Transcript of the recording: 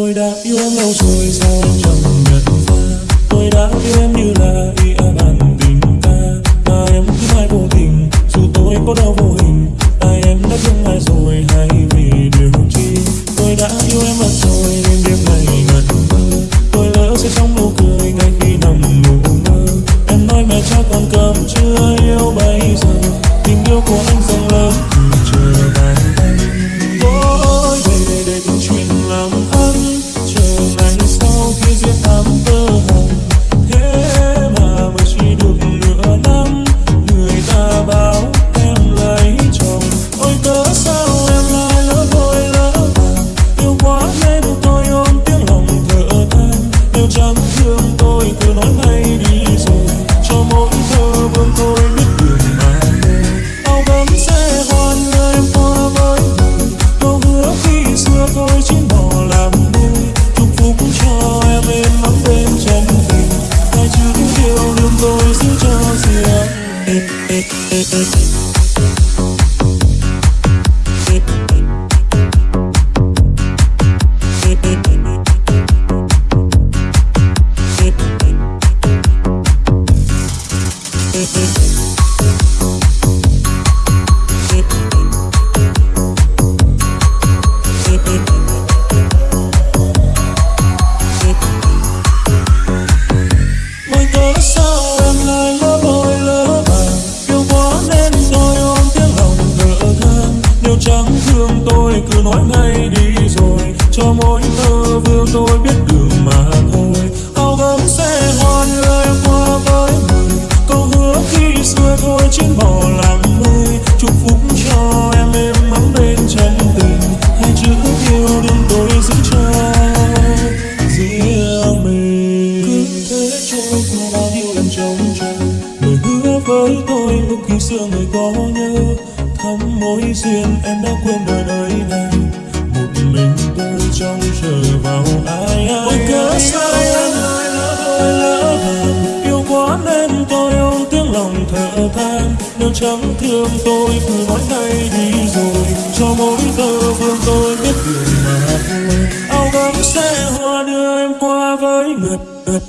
Tôi đã yêu em lâu rồi, sao em chẳng nhận ra? Tôi đã yêu em như là ý à a bàn tình ta Mà em cứ mãi vô tình, Dù tôi có đau vô hình Tại em đã thương ai rồi hay vì điều chi? Tôi đã yêu em mất rồi, nên đêm này ngẩn ngơ. Tôi lỡ sẽ trong nụ cười ngay khi nằm ngủ mơ Em nói mẹ cha còn cầm chưa yêu bây giờ. Tình yêu của anh Thank mỗi ngày nói ngay đi rồi, Cho mỗi thơ vương tôi biết đường mà thôi. Áo gấm sẽ hoa đưa qua với người Câu hứa khi xưa thôi trên bỏ làm mây. Chúc phúc cho em êm ấm bên chân tình Hai chữ yêu đừng tôi giữ cho riêng mình, cứ thế trôi qua bao nhiêu lần trong chờ, lời hứa với tôi lúc khi xưa người có nhớ, thắm mối duyên em đã quên đời đời này mình tôi trông chờ vào ai ai. Ôi cớ sao em lại lỡ lỡ vàng yêu quá nên tôi ôm tiếng lòng thở than. Nếu chẳng thương tôi cứ nói ngay đi rồi. Cho mỗi tơ vương tôi biết đường mà thôi áo gấm sẽ hoa đưa em qua với ngật ngật